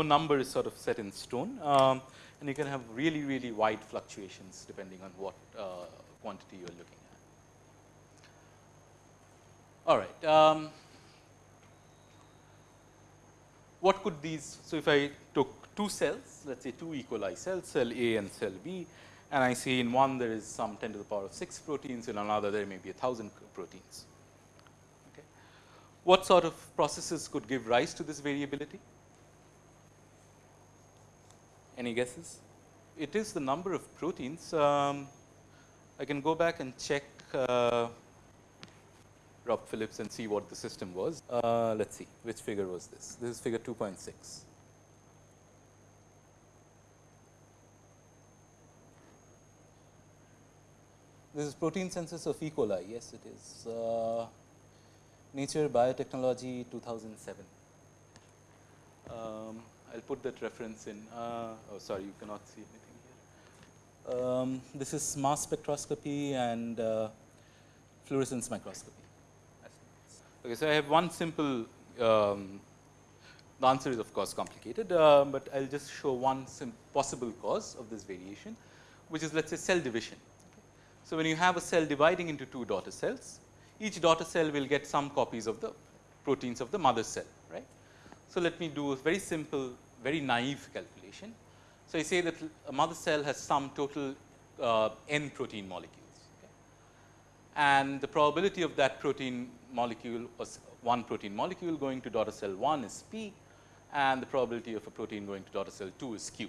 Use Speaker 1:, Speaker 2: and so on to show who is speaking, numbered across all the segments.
Speaker 1: no number is sort of set in stone um, and you can have really, really wide fluctuations depending on what uh, quantity you are looking at. All right. Um, what could these, so if I took two cells, let us say two E. coli cells, cell A and cell B, and I say in one there is some 10 to the power of 6 proteins, in another there may be a 1000 proteins. Okay. What sort of processes could give rise to this variability? Any guesses? It is the number of proteins. Um, I can go back and check uh, Rob Phillips and see what the system was. Uh, let us see which figure was this. This is figure 2.6. This is protein census of E. coli. Yes, it is. Uh, Nature Biotechnology 2007. Um, I'll put that reference in. Uh, oh, sorry, you cannot see anything here. Um, this is mass spectroscopy and uh, fluorescence microscopy. Okay, so I have one simple. Um, the answer is of course complicated, uh, but I'll just show one possible cause of this variation, which is let us say cell division. So when you have a cell dividing into two daughter cells, each daughter cell will get some copies of the proteins of the mother cell, right. So, let me do a very simple, very naive calculation. So, I say that a mother cell has some total uh, n protein molecules okay. and the probability of that protein molecule was one protein molecule going to daughter cell 1 is p and the probability of a protein going to daughter cell 2 is q.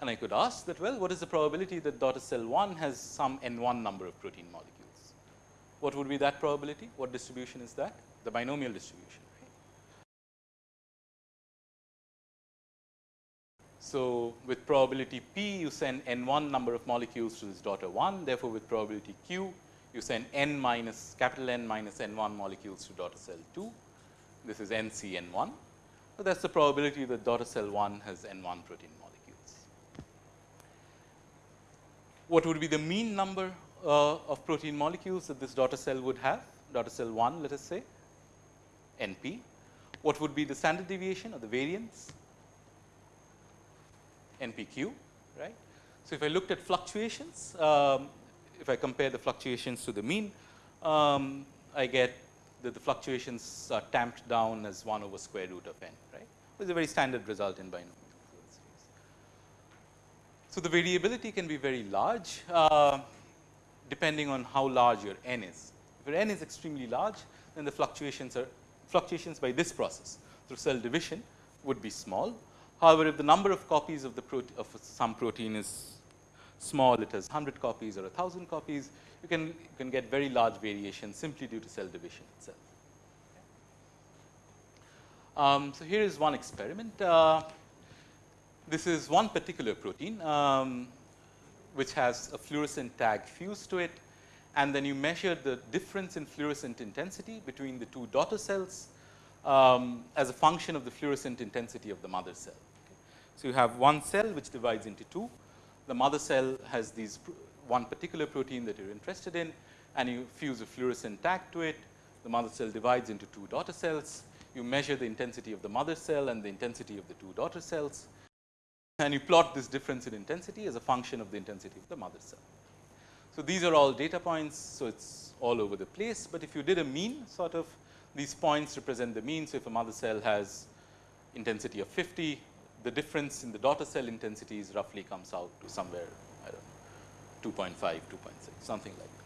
Speaker 1: And I could ask that well what is the probability that daughter cell 1 has some n 1 number of protein molecules. What would be that probability? What distribution is that? The binomial distribution. So, with probability p you send n 1 number of molecules to this daughter 1 therefore, with probability q you send n minus capital N minus n 1 molecules to daughter cell 2. This is n c n 1. So, that is the probability that daughter cell 1 has n 1 protein molecules. What would be the mean number uh, of protein molecules that this daughter cell would have? Daughter cell 1 let us say n p. What would be the standard deviation or the variance? NPQ, right. So, if I looked at fluctuations, um, if I compare the fluctuations to the mean, um, I get that the fluctuations are tamped down as 1 over square root of n, right. It's a very standard result in binomial series. So, the variability can be very large uh, depending on how large your n is. If your n is extremely large, then the fluctuations are fluctuations by this process through cell division would be small. However, if the number of copies of the of some protein is small, it has 100 copies or 1000 copies, you can, you can get very large variation simply due to cell division itself. Um, so, here is one experiment. Uh, this is one particular protein, um, which has a fluorescent tag fused to it and then you measure the difference in fluorescent intensity between the two daughter cells um, as a function of the fluorescent intensity of the mother cell. So, you have one cell which divides into two. The mother cell has these one particular protein that you are interested in and you fuse a fluorescent tag to it. The mother cell divides into two daughter cells. You measure the intensity of the mother cell and the intensity of the two daughter cells and you plot this difference in intensity as a function of the intensity of the mother cell. So, these are all data points. So, it is all over the place, but if you did a mean sort of these points represent the mean. So, if a mother cell has intensity of 50, the difference in the daughter cell intensities roughly comes out to somewhere I don't know 2.5, 2.6 something like that.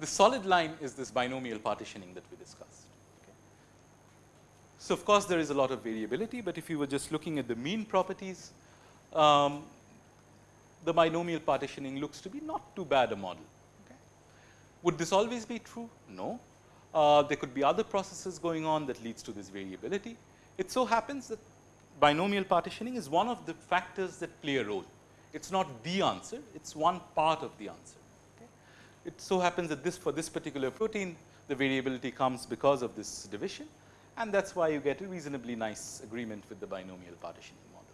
Speaker 1: The solid line is this binomial partitioning that we discussed. So, of course, there is a lot of variability, but if you were just looking at the mean properties, um, the binomial partitioning looks to be not too bad a model. Okay. Would this always be true? No. Uh, there could be other processes going on that leads to this variability. It so happens that binomial partitioning is one of the factors that play a role. It is not the answer, it is one part of the answer. Okay. It so happens that this for this particular protein, the variability comes because of this division and that is why you get a reasonably nice agreement with the binomial partitioning model.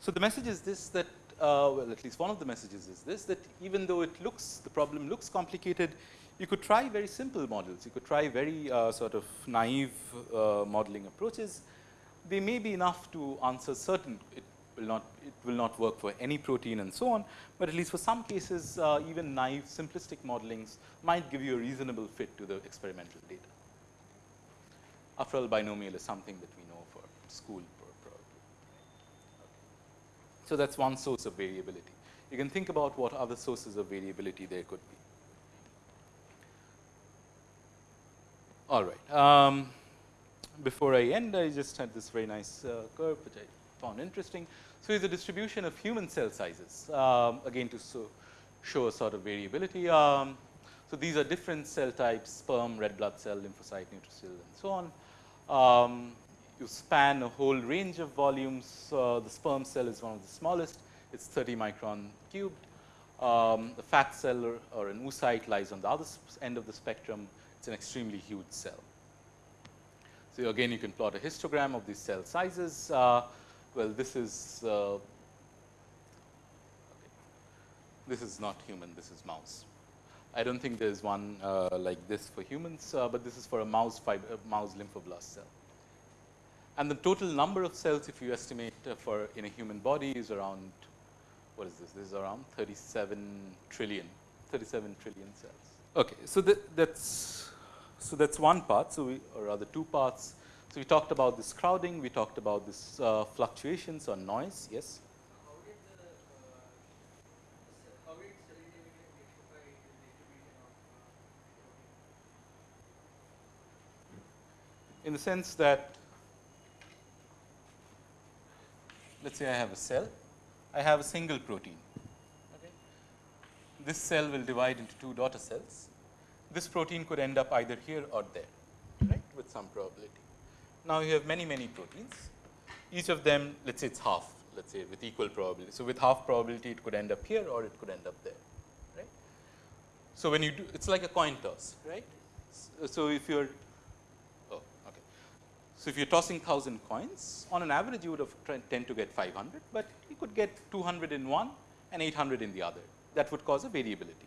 Speaker 1: So, the message is this that uh, well at least one of the messages is this that even though it looks the problem looks complicated, you could try very simple models, you could try very uh, sort of naive uh, modeling approaches. They may be enough to answer certain, it will not, it will not work for any protein and so on, but at least for some cases uh, even naive simplistic modelings might give you a reasonable fit to the experimental data. After all binomial is something that we know for school probably. So, that is one source of variability. You can think about what other sources of variability there could be. All right. Um, before I end, I just had this very nice uh, curve which I found interesting. So, it's a distribution of human cell sizes um, again to so show a sort of variability. Um, so, these are different cell types sperm, red blood cell, lymphocyte, neutrophil and so on. Um, you span a whole range of volumes. Uh, the sperm cell is one of the smallest, it is 30 micron cubed. Um, the fat cell or, or an oocyte lies on the other end of the spectrum it's an extremely huge cell. So, again you can plot a histogram of these cell sizes. Uh, well, this is uh, okay. this is not human, this is mouse. I don't think there is one uh, like this for humans, uh, but this is for a mouse fiber, mouse lymphoblast cell. And the total number of cells, if you estimate uh, for in a human body, is around what is this? This is around 37 trillion, 37 trillion cells. Okay, so that, that's so, that is one part, so we or rather two parts. So, we talked about this crowding, we talked about this uh, fluctuations or noise, yes. in the sense that let us say I have a cell, I have a single protein. Okay. This cell will divide into two daughter cells this protein could end up either here or there, right, with some probability. Now, you have many, many proteins, each of them, let us say it is half, let us say with equal probability. So, with half probability, it could end up here or it could end up there, right. So, when you do, it is like a coin toss, right. So, if you are, oh, okay. So, if you are tossing 1000 coins, on an average, you would have tend to get 500, but you could get 200 in one and 800 in the other. That would cause a variability.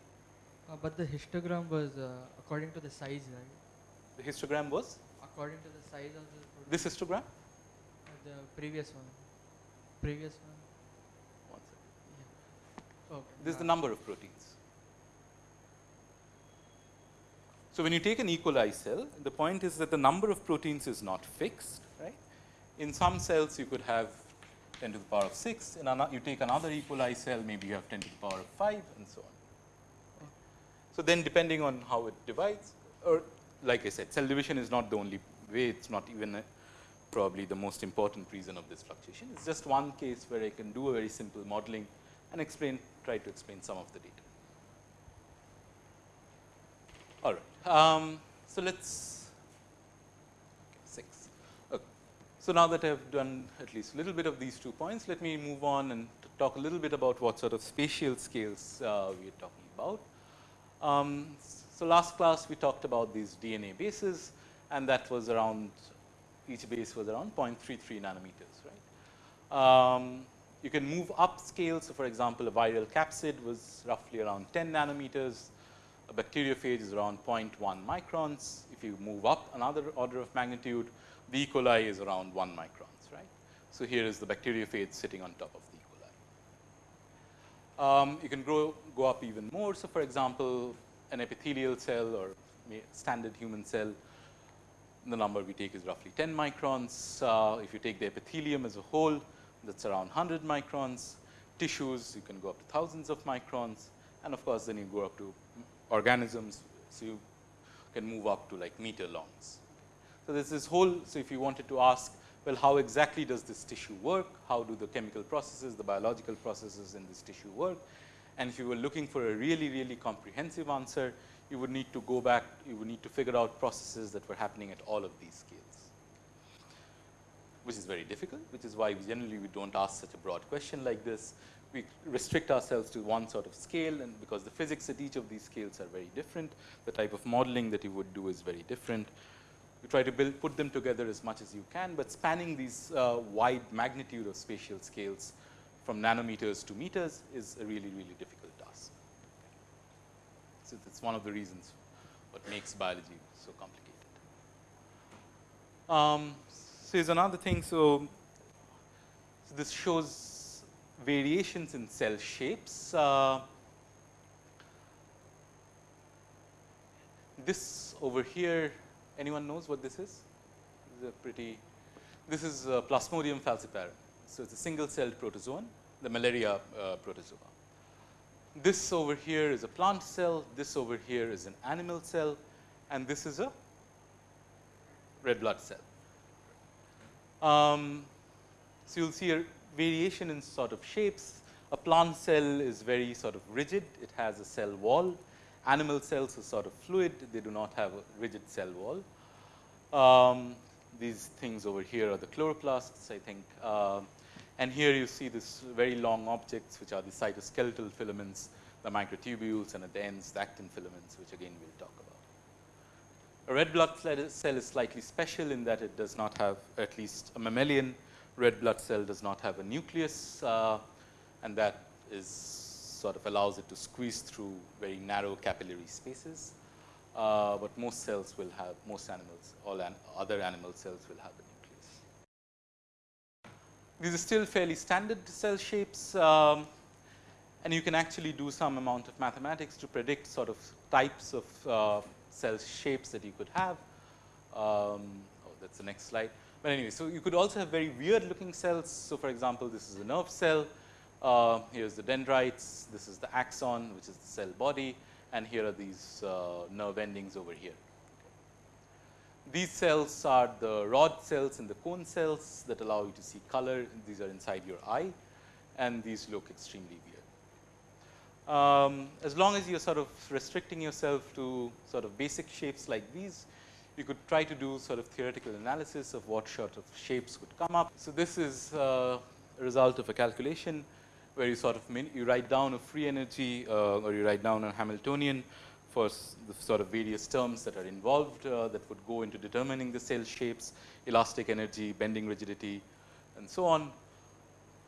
Speaker 2: Uh, but the histogram was uh, according to the size, right?
Speaker 1: The histogram was?
Speaker 2: According to the size of the protein.
Speaker 1: This histogram?
Speaker 2: Uh, the previous one. Previous one.
Speaker 1: One second.
Speaker 2: Yeah. Okay.
Speaker 1: This is the number of proteins. So, when you take an E. coli cell, the point is that the number of proteins is not fixed, right. In some cells, you could have 10 to the power of 6, in another, you take another E. coli cell, maybe you have 10 to the power of 5 and so on. So, then depending on how it divides or like I said cell division is not the only way, it is not even probably the most important reason of this fluctuation. It is just one case where I can do a very simple modeling and explain, try to explain some of the data. All right. Um, so, let us okay, 6. Okay. So, now that I have done at least a little bit of these two points, let me move on and talk a little bit about what sort of spatial scales uh, we are talking about. Um, so, last class we talked about these DNA bases and that was around each base was around 0.33 nanometers right. Um, you can move up scale. So, for example, a viral capsid was roughly around 10 nanometers, a bacteriophage is around 0.1 microns. If you move up another order of magnitude, the E. coli is around 1 microns right. So, here is the bacteriophage sitting on top of um, you can grow, go up even more. So, for example, an epithelial cell or standard human cell, the number we take is roughly 10 microns. Uh, if you take the epithelium as a whole, that's around 100 microns. Tissues, you can go up to thousands of microns. And of course, then you go up to organisms. So, you can move up to like meter longs. So, there's this whole, so if you wanted to ask well, how exactly does this tissue work? How do the chemical processes, the biological processes in this tissue work? And if you were looking for a really, really comprehensive answer, you would need to go back, you would need to figure out processes that were happening at all of these scales. which is very difficult, which is why generally we do not ask such a broad question like this. We restrict ourselves to one sort of scale and because the physics at each of these scales are very different, the type of modeling that you would do is very different. You try to build, put them together as much as you can, but spanning these uh, wide magnitude of spatial scales from nanometers to meters is a really, really difficult task. So, that's one of the reasons what makes biology so complicated. Um, so, here's another thing. So, so, this shows variations in cell shapes. Uh, this over here, anyone knows what this is? This is a pretty, this is Plasmodium falciparum. So, it's a single celled protozoan, the malaria uh, protozoa. This over here is a plant cell, this over here is an animal cell, and this is a red blood cell. Um, so, you will see a variation in sort of shapes. A plant cell is very sort of rigid, it has a cell wall. Animal cells are sort of fluid, they do not have a rigid cell wall. Um, these things over here are the chloroplasts, I think. Uh, and here you see this very long objects, which are the cytoskeletal filaments, the microtubules, and at the ends, the actin filaments, which again we will talk about. A red blood cell is slightly special in that it does not have, at least a mammalian red blood cell does not have a nucleus, uh, and that is sort of allows it to squeeze through very narrow capillary spaces. Uh, but most cells will have, most animals, all an other animal cells will have a nucleus. These are still fairly standard cell shapes, um, and you can actually do some amount of mathematics to predict sort of types of uh, cell shapes that you could have. Um, oh, that's the next slide. But anyway, so you could also have very weird looking cells. So, for example, this is a nerve cell. Uh, here's the dendrites. This is the axon, which is the cell body, and here are these uh, nerve endings over here. These cells are the rod cells and the cone cells that allow you to see color. These are inside your eye, and these look extremely weird. Um, as long as you're sort of restricting yourself to sort of basic shapes like these, you could try to do sort of theoretical analysis of what sort of shapes would come up. So, this is uh, a result of a calculation where you sort of you write down a free energy uh, or you write down a Hamiltonian for the sort of various terms that are involved uh, that would go into determining the cell shapes, elastic energy, bending rigidity and so on.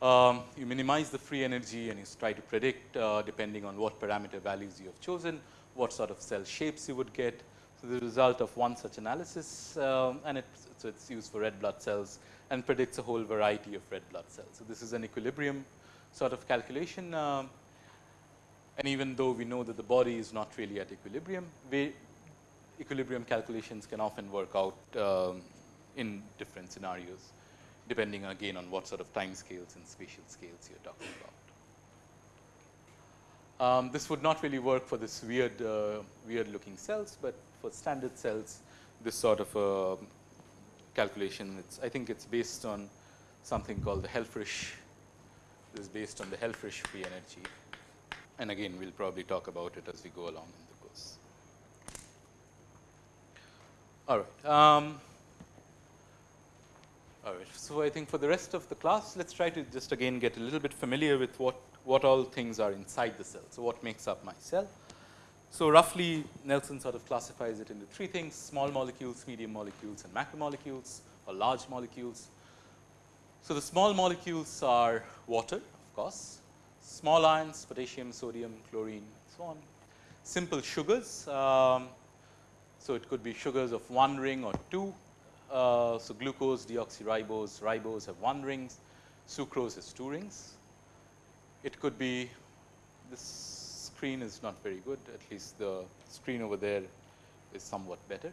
Speaker 1: Um, you minimize the free energy and you try to predict uh, depending on what parameter values you have chosen, what sort of cell shapes you would get. So, the result of one such analysis um, and it, so it's used for red blood cells and predicts a whole variety of red blood cells. So, this is an equilibrium sort of calculation um, and even though we know that the body is not really at equilibrium, we, equilibrium calculations can often work out um, in different scenarios depending again on what sort of time scales and spatial scales you're talking about. Um, this would not really work for this weird, uh, weird looking cells, but for standard cells, this sort of uh, calculation, it's, I think it's based on something called the Helfrich. Is based on the Helfrich free energy. And again, we'll probably talk about it as we go along in the course. All right. Um, all right. So, I think for the rest of the class, let's try to just again get a little bit familiar with what, what all things are inside the cell. So, what makes up my cell. So, roughly Nelson sort of classifies it into three things, small molecules, medium molecules and macromolecules or large molecules. So, the small molecules are water of course, small ions, potassium, sodium, chlorine, so on. Simple sugars, um, so it could be sugars of one ring or two uh, so, glucose, deoxyribose, ribose have one rings, sucrose has two rings. It could be this screen is not very good, at least the screen over there is somewhat better.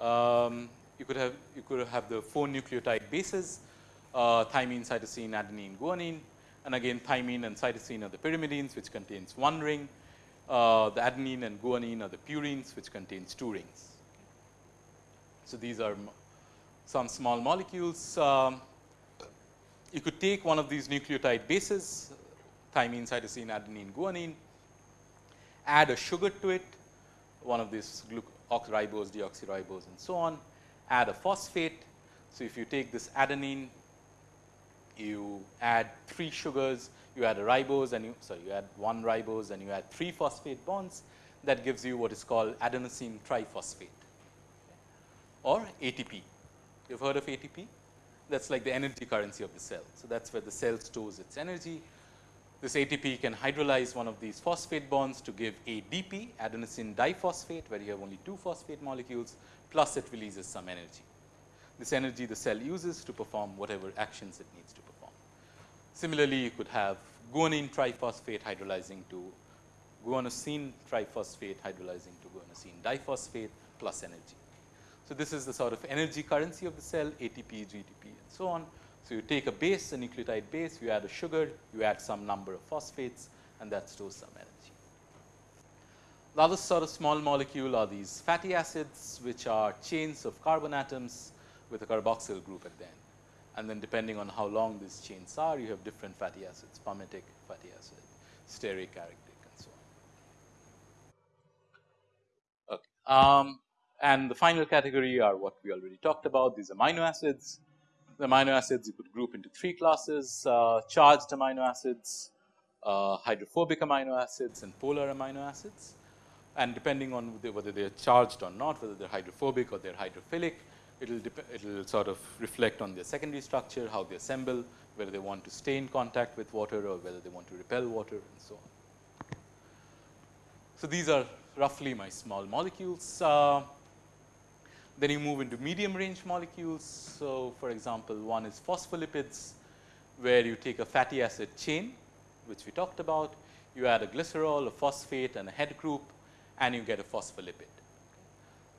Speaker 1: Um, you could have you could have the four nucleotide bases, uh, thymine, cytosine, adenine, guanine, and again thymine and cytosine are the pyrimidines, which contains one ring. Uh, the adenine and guanine are the purines, which contains two rings. So these are some small molecules. Um, you could take one of these nucleotide bases, thymine, cytosine, adenine, guanine, add a sugar to it, one of these ribose, deoxyribose and so on, add a phosphate. So, if you take this adenine, you add three sugars, you add a ribose and you sorry you add one ribose and you add three phosphate bonds that gives you what is called adenosine triphosphate or ATP. You have heard of ATP? That is like the energy currency of the cell. So, that is where the cell stores its energy. This ATP can hydrolyze one of these phosphate bonds to give ADP, adenosine diphosphate, where you have only two phosphate molecules, plus it releases some energy. This energy the cell uses to perform whatever actions it needs to. Similarly, you could have guanine triphosphate hydrolyzing to guanosine triphosphate hydrolyzing to guanosine diphosphate plus energy. So, this is the sort of energy currency of the cell ATP, GTP and so on. So, you take a base, a nucleotide base, you add a sugar, you add some number of phosphates and that stores some energy. The other sort of small molecule are these fatty acids, which are chains of carbon atoms with a carboxyl group at the end. And then depending on how long these chains are, you have different fatty acids, palmitic fatty acid, stearic, arachidic and so on. Okay. Um, and the final category are what we already talked about, these amino acids. The amino acids you could group into three classes, uh, charged amino acids, uh, hydrophobic amino acids and polar amino acids. And depending on whether they are charged or not, whether they are hydrophobic or they are hydrophilic, it will it will sort of reflect on their secondary structure, how they assemble, whether they want to stay in contact with water or whether they want to repel water and so on. So, these are roughly my small molecules. Uh, then you move into medium range molecules. So, for example, one is phospholipids where you take a fatty acid chain which we talked about, you add a glycerol, a phosphate and a head group and you get a phospholipid.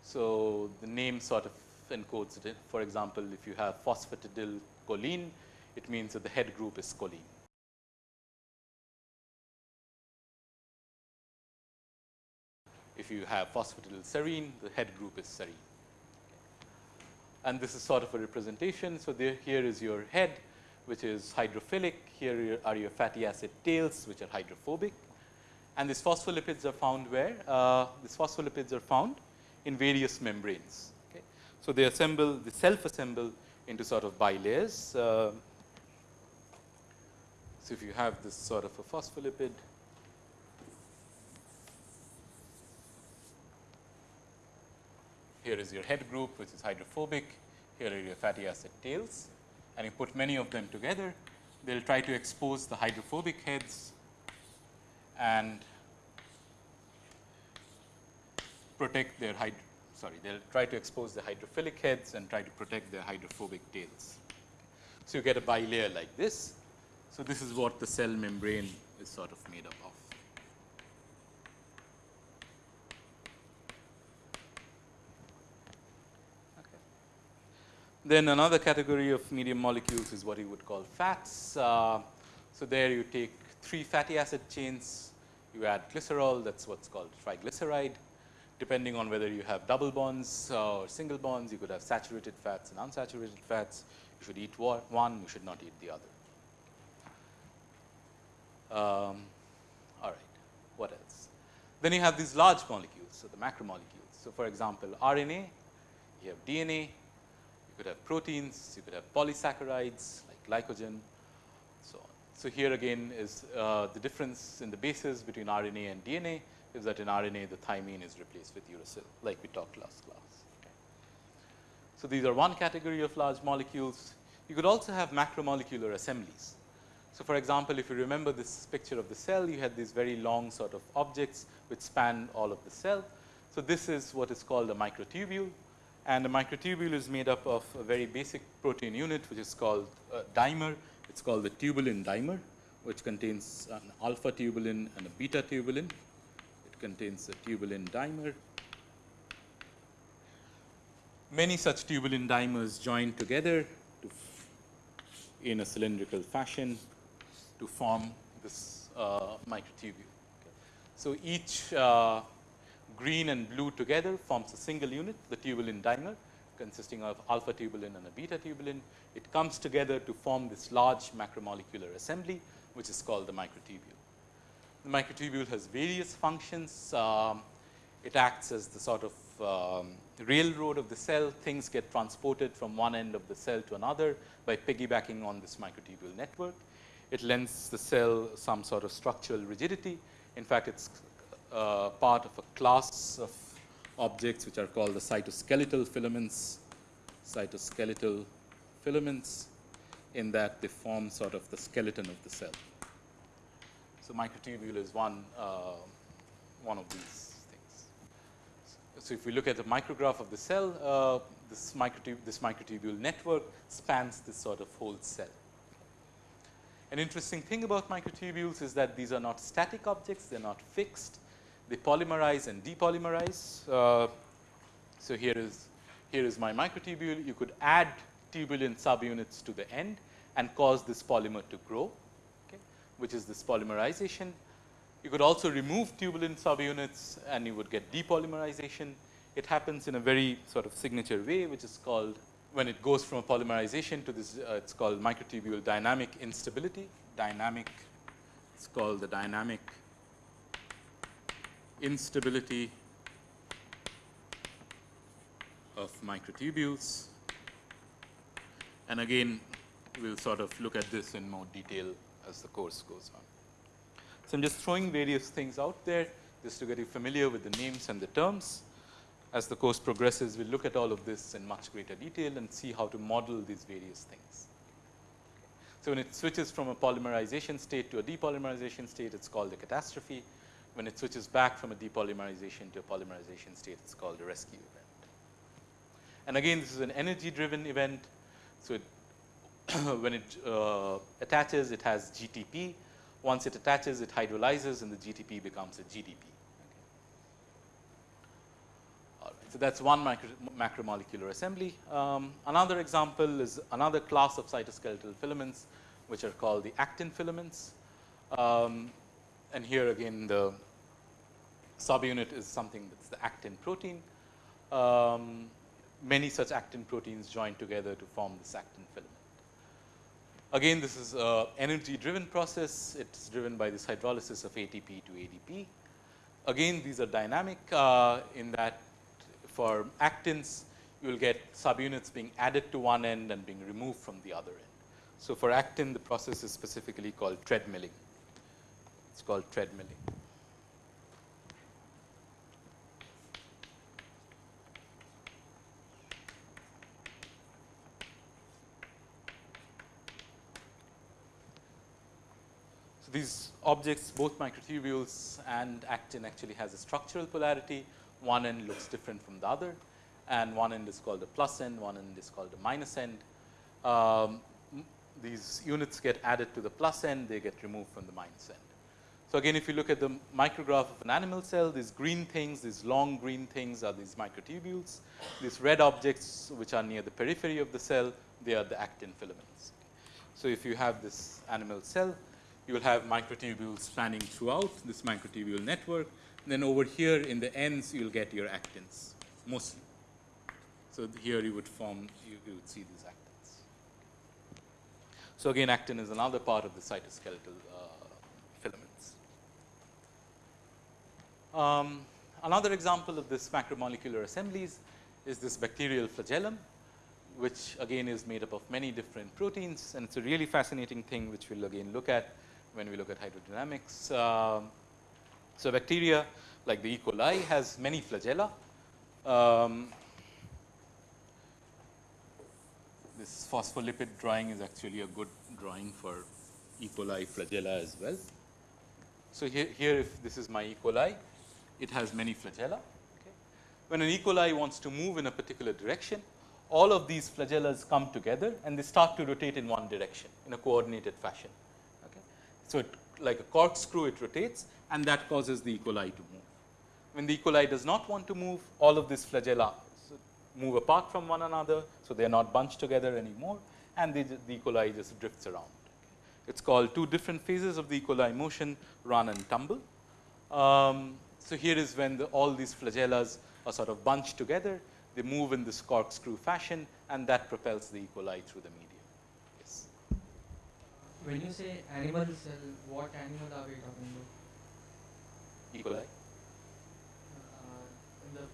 Speaker 1: So, the name sort of encodes it. For example, if you have phosphatidylcholine, it means that the head group is choline. If you have phosphatidylserine, the head group is serine. And this is sort of a representation. So, there here is your head, which is hydrophilic. Here are your fatty acid tails, which are hydrophobic. And these phospholipids are found where? Uh, these phospholipids are found in various membranes. So, they assemble, they self assemble into sort of bilayers. Uh, so, if you have this sort of a phospholipid, here is your head group which is hydrophobic, here are your fatty acid tails. And you put many of them together, they will try to expose the hydrophobic heads. And protect their hyd sorry, they will try to expose the hydrophilic heads and try to protect their hydrophobic tails. So, you get a bilayer like this. So, this is what the cell membrane is sort of made up of. Then another category of medium molecules is what you would call fats. Uh, so, there you take three fatty acid chains, you add glycerol that is what is called triglyceride depending on whether you have double bonds or single bonds, you could have saturated fats and unsaturated fats. You should eat one, you should not eat the other. Um, all right, what else? Then you have these large molecules, so the macromolecules. So, for example, RNA, you have DNA, you could have proteins, you could have polysaccharides like glycogen, so on. So, here again is uh, the difference in the bases between RNA and DNA is that in RNA the thymine is replaced with uracil like we talked last class. So, these are one category of large molecules. You could also have macromolecular assemblies. So, for example, if you remember this picture of the cell, you had these very long sort of objects which span all of the cell. So, this is what is called a microtubule and a microtubule is made up of a very basic protein unit which is called a dimer. It is called the tubulin dimer which contains an alpha tubulin and a beta tubulin contains a tubulin dimer. Many such tubulin dimers join together to in a cylindrical fashion to form this uh, microtubule. Okay. So, each uh, green and blue together forms a single unit, the tubulin dimer consisting of alpha tubulin and a beta tubulin. It comes together to form this large macromolecular assembly, which is called the microtubule. The microtubule has various functions. Um, it acts as the sort of um, railroad of the cell, things get transported from one end of the cell to another by piggybacking on this microtubule network. It lends the cell some sort of structural rigidity. In fact, it's uh, part of a class of objects which are called the cytoskeletal filaments, cytoskeletal filaments in that they form sort of the skeleton of the cell. So microtubule is one, uh, one of these things. So if we look at the micrograph of the cell, uh, this, this microtubule network spans this sort of whole cell. An interesting thing about microtubules is that these are not static objects, they're not fixed. They polymerize and depolymerize. Uh, so here is, here is my microtubule. You could add tubulin subunits to the end and cause this polymer to grow, which is this polymerization. You could also remove tubulin subunits and you would get depolymerization. It happens in a very sort of signature way, which is called when it goes from a polymerization to this, uh, it's called microtubule dynamic instability. Dynamic, it's called the dynamic instability of microtubules. And again, we'll sort of look at this in more detail as the course goes on. So I'm just throwing various things out there just to get you familiar with the names and the terms. As the course progresses, we'll look at all of this in much greater detail and see how to model these various things. So when it switches from a polymerization state to a depolymerization state, it's called a catastrophe. When it switches back from a depolymerization to a polymerization state, it's called a rescue event. And again, this is an energy driven event. So it when it uh, attaches, it has GTP. Once it attaches, it hydrolyzes and the GTP becomes a GDP. So that's one micro, macromolecular assembly. Um, another example is another class of cytoskeletal filaments, which are called the actin filaments. Um, and here again, the subunit is something that's the actin protein. Um, many such actin proteins join together to form this actin filament. Again, this is a energy driven process. It's driven by this hydrolysis of ATP to ADP. Again, these are dynamic uh, in that for actins, you will get subunits being added to one end and being removed from the other end. So for actin, the process is specifically called treadmilling. It's called treadmilling. These objects, both microtubules and actin actually has a structural polarity. One end looks different from the other and one end is called the plus end, one end is called the minus end. Um, these units get added to the plus end, they get removed from the minus end. So again, if you look at the micrograph of an animal cell, these green things, these long green things are these microtubules. These red objects, which are near the periphery of the cell, they are the actin filaments. So if you have this animal cell, you will have microtubules spanning throughout this microtubule network. And then over here in the ends, you'll get your actins, mostly. So here you would form, you, you would see these actins. So again, actin is another part of the cytoskeletal uh, filaments. Um, another example of this macromolecular assemblies is this bacterial flagellum, which again is made up of many different proteins. And it's a really fascinating thing, which we'll again look at when we look at hydrodynamics. Um, so bacteria, like the E. coli, has many flagella. Um, this phospholipid drawing is actually a good drawing for E. coli flagella as well. So here, here if this is my E. coli, it has many flagella. Okay. When an E. coli wants to move in a particular direction, all of these flagellas come together and they start to rotate in one direction in a coordinated fashion. So it, like a corkscrew, it rotates and that causes the E. coli to move. When the E. coli does not want to move, all of these flagella move apart from one another, so they are not bunched together anymore, and the, E. coli just drifts around. It's called two different phases of the E. coli motion, run and tumble. Um, so here is when the, all these flagellas are sort of bunched together, they move in this corkscrew fashion, and that propels the E. coli through the medium.
Speaker 2: When you say animal cell, what animal are we talking about?
Speaker 1: E. coli.
Speaker 2: Uh, in the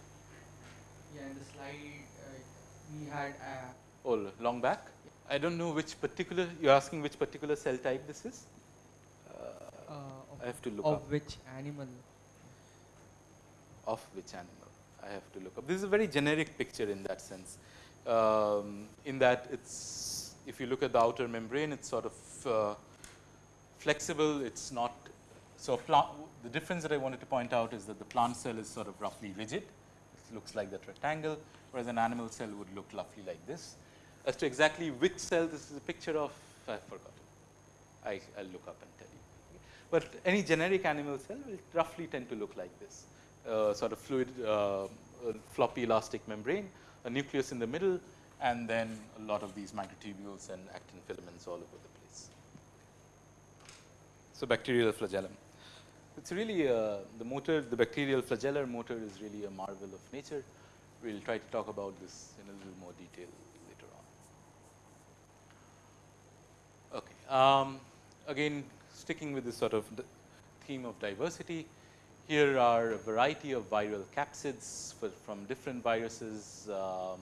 Speaker 2: Yeah, in the slide uh, we had. Uh,
Speaker 1: Oh, long back? I don't know which particular, you're asking which particular cell type this is?
Speaker 2: uh,
Speaker 1: I have to look up
Speaker 2: of
Speaker 1: up.
Speaker 2: which animal?
Speaker 1: Of which animal? I have to look up. This is a very generic picture in that sense. Um, in that it's, if you look at the outer membrane, it's sort of uh, flexible. It's not, so the difference that I wanted to point out is that the plant cell is sort of roughly rigid. It looks like that rectangle, whereas an animal cell would look roughly like this. As to exactly which cell this is a picture of, I've forgotten. I, I'll look up and tell you. But any generic animal cell will roughly tend to look like this. Uh, sort of fluid, uh, floppy elastic membrane, a nucleus in the middle, and then a lot of these microtubules and actin filaments all over the place. So bacterial flagellum. It's really uh, the motor, the bacterial flagellar motor is really a marvel of nature. We'll try to talk about this in a little more detail later on. Okay. Um, again, sticking with this sort of theme of diversity, here are a variety of viral capsids for, from different viruses. Um,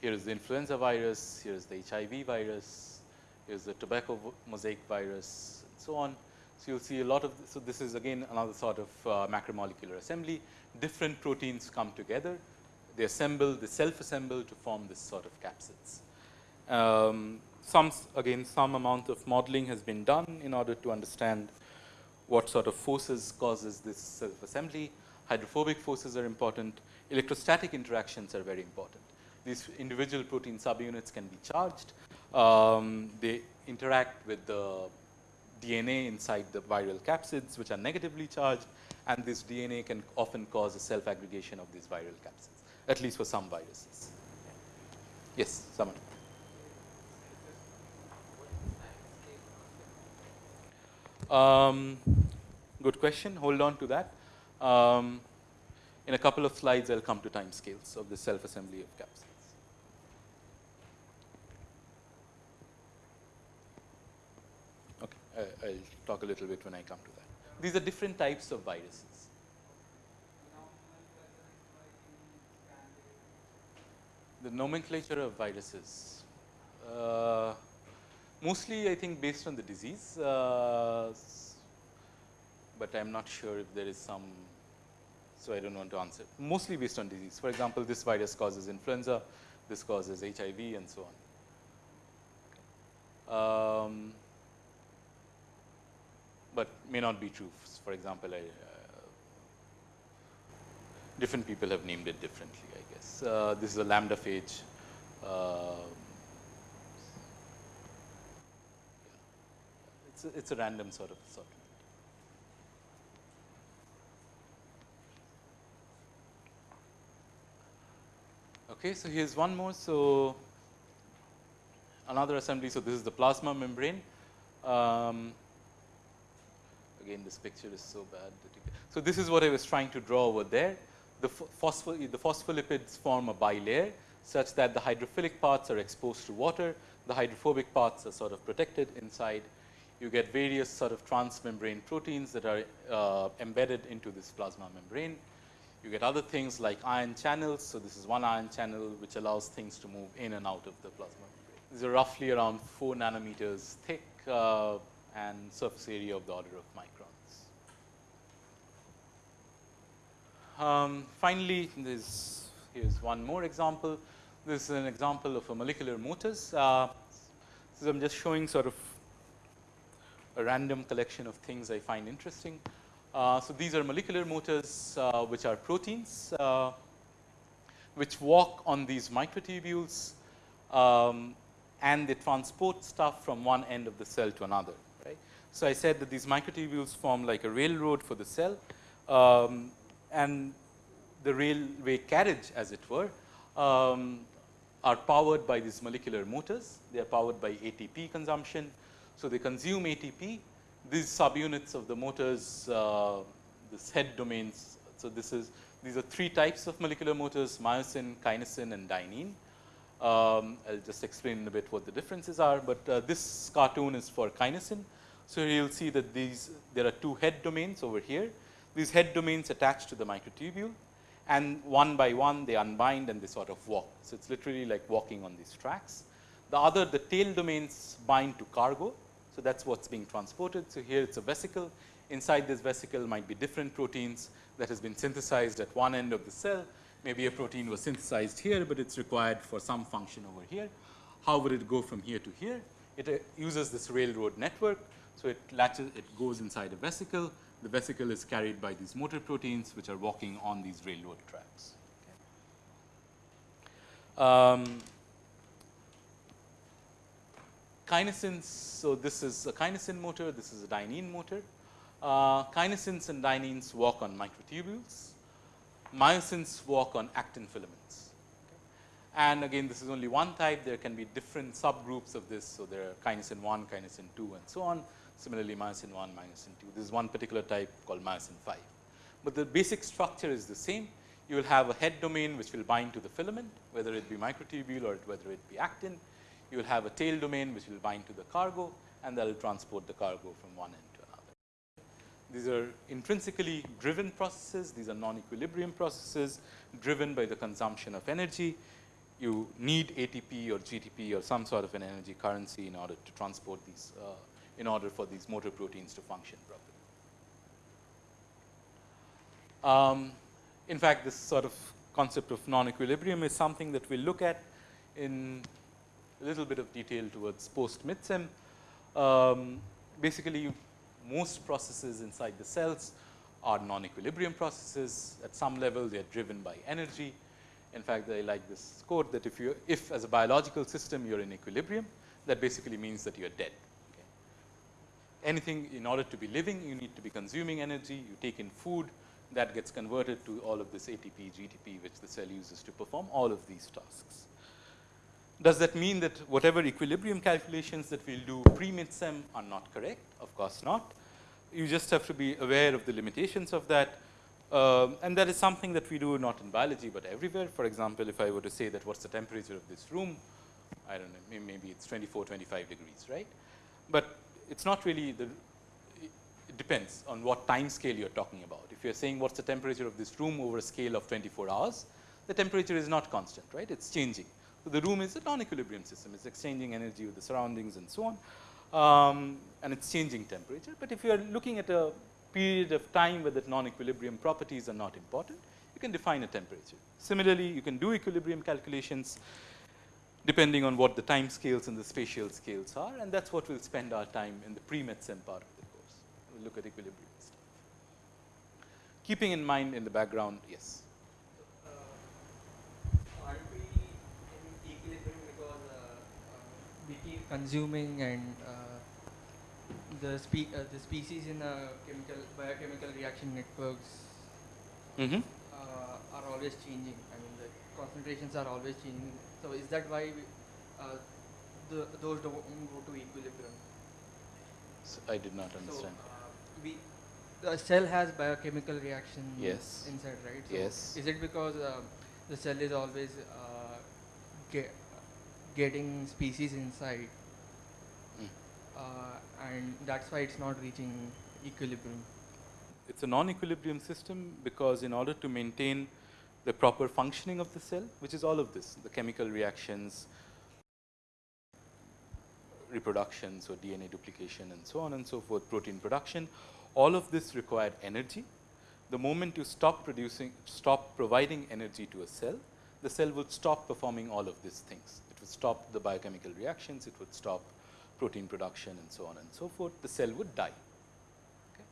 Speaker 1: here is the influenza virus, here is the HIV virus, here is the tobacco mosaic virus, and so on. So, you will see a lot of, so this is again another sort of uh, macromolecular assembly. Different proteins come together, they assemble, they self-assemble to form this sort of capsids. Um, some, again, some amount of modeling has been done in order to understand what sort of forces causes this self-assembly. Hydrophobic forces are important. Electrostatic interactions are very important. These individual protein subunits can be charged. Um, they interact with the DNA inside the viral capsids, which are negatively charged, and this DNA can often cause a self-aggregation of these viral capsids, at least for some viruses. Yes, someone. Um, good question. Hold on to that. Um, in a couple of slides, I'll come to time scales of the self-assembly of capsids. Okay, I, I'll talk a little bit when I come to that. These are different types of viruses. The nomenclature of viruses. Uh, mostly, I think, based on the disease, uh, but I'm not sure if there is some, so I don't want to answer. Mostly based on disease. For example, this virus causes influenza, this causes HIV, and so on. Um, but may not be true. For example, I, uh, different people have named it differently, I guess. Uh, this is a lambda phage. Uh, it's, a, it's a random sort of assortment. Okay, so here's one more. So another assembly. So this is the plasma membrane. Um, again, this picture is so bad. so this is what I was trying to draw over there. The, the phospholipids form a bilayer such that the hydrophilic parts are exposed to water. The hydrophobic parts are sort of protected inside. You get various sort of transmembrane proteins that are uh, embedded into this plasma membrane. You get other things like ion channels. So this is one ion channel which allows things to move in and out of the plasma membrane. These are roughly around four nanometers thick uh, and surface area of the order of microns. Um, finally, this here's one more example. This is an example of a molecular motors. Uh, so I'm just showing sort of a random collection of things I find interesting. Uh, so these are molecular motors, uh, which are proteins, uh, which walk on these microtubules, um, and they transport stuff from one end of the cell to another. Right. So I said that these microtubules form like a railroad for the cell, um, and the railway carriage, as it were, um, are powered by these molecular motors. They are powered by ATP consumption. So they consume ATP these subunits of the motors, uh, this head domains. So this is these are three types of molecular motors: myosin, kinesin, and dynein. Um, I'll just explain in a bit what the differences are. But uh, this cartoon is for kinesin. So you'll see that these there are two head domains over here. These head domains attach to the microtubule, and one by one they unbind and they sort of walk. So, it is literally like walking on these tracks. The other the tail domains bind to cargo. So, that is what is being transported. So, here it is a vesicle inside this vesicle might be different proteins that has been synthesized at one end of the cell. Maybe a protein was synthesized here, but it is required for some function over here. How would it go from here to here? It uh, uses this railroad network. So, it latches, it goes inside a vesicle. The vesicle is carried by these motor proteins, which are walking on these railroad tracks. Okay. Um, kinesins, so this is a kinesin motor, this is a dynein motor. Uh, kinesins and dyneins walk on microtubules, myosins walk on actin filaments. And again, this is only one type, there can be different subgroups of this. So, there are kinesin 1, kinesin 2 and so on. Similarly, myosin 1, myosin 2, this is one particular type called myosin 5. But the basic structure is the same. You will have a head domain which will bind to the filament, whether it be microtubule or whether it be actin. You will have a tail domain which will bind to the cargo and that will transport the cargo from one end to another. These are intrinsically driven processes, these are non-equilibrium processes driven by the consumption of energy you need ATP or GTP or some sort of an energy currency in order to transport these, uh, in order for these motor proteins to function properly. Um, in fact, this sort of concept of non-equilibrium is something that we will look at in a little bit of detail towards post MIDSEM. Um, basically, most processes inside the cells are non-equilibrium processes. At some level, they are driven by energy in fact, I like this quote that if you if as a biological system you are in equilibrium, that basically means that you are dead. Anything in order to be living, you need to be consuming energy, you take in food that gets converted to all of this ATP, GTP, which the cell uses to perform all of these tasks. Does that mean that whatever equilibrium calculations that we will do pre-MIDSEM are not correct? Of course not. You just have to be aware of the limitations of that uh, and that is something that we do not in biology, but everywhere. For example, if I were to say that what's the temperature of this room, I don't know, maybe it's 24, 25 degrees, right? But it's not really the, it depends on what time scale you're talking about. If you're saying what's the temperature of this room over a scale of 24 hours, the temperature is not constant, right? It's changing. So, the room is a non-equilibrium system. It's exchanging energy with the surroundings and so on. Um, and it's changing temperature. But if you are looking at a period of time where the non-equilibrium properties are not important, you can define a temperature. Similarly, you can do equilibrium calculations depending on what the time scales and the spatial scales are and that is what we will spend our time in the pre-MIDSEM part of the course. We will look at equilibrium stuff. Keeping in mind in the background, yes.
Speaker 2: Uh, are we in equilibrium because uh, uh, we keep consuming and uh, the, spe uh, the species in the chemical biochemical reaction networks
Speaker 1: mm -hmm.
Speaker 2: uh, are always changing. I mean, concentrations are always changing. So, is that why we, uh, the, those don't go to equilibrium?
Speaker 1: So I did not understand.
Speaker 2: So, uh, we, the cell has biochemical reaction
Speaker 1: yes.
Speaker 2: inside, right?
Speaker 1: So yes.
Speaker 2: Is it because uh, the cell is always uh, get, getting species inside uh, and that's why it's not reaching equilibrium.
Speaker 1: It's a non-equilibrium system because in order to maintain the proper functioning of the cell, which is all of this, the chemical reactions, reproduction, so DNA duplication and so on and so forth, protein production, all of this required energy. The moment you stop producing, stop providing energy to a cell, the cell would stop performing all of these things. It would stop the biochemical reactions, it would stop protein production and so on and so forth, the cell would die. Okay.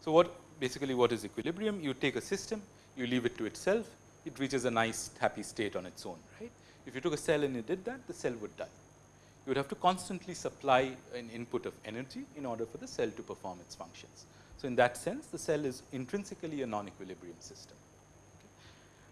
Speaker 1: So, what basically what is equilibrium? You take a system, you leave it to itself, it reaches a nice happy state on its own, right. If you took a cell and you did that, the cell would die. You would have to constantly supply an input of energy in order for the cell to perform its functions. So, in that sense, the cell is intrinsically a non-equilibrium system.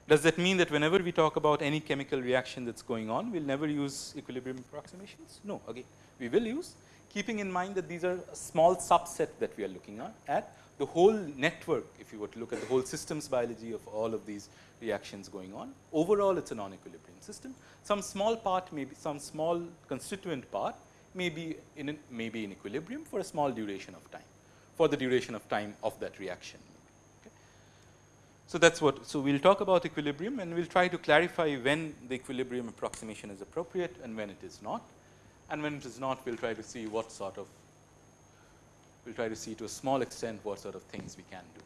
Speaker 1: Does that mean that whenever we talk about any chemical reaction that is going on, we will never use equilibrium approximations? No, again, we will use, keeping in mind that these are a small subset that we are looking at. The whole network, if you were to look at the whole systems biology of all of these reactions going on, overall it is a non-equilibrium system. Some small part may be, some small constituent part may be in, may be in equilibrium for a small duration of time, for the duration of time of that reaction. So that's what, so we'll talk about equilibrium and we'll try to clarify when the equilibrium approximation is appropriate and when it is not. And when it is not, we'll try to see what sort of, we'll try to see to a small extent what sort of things we can do.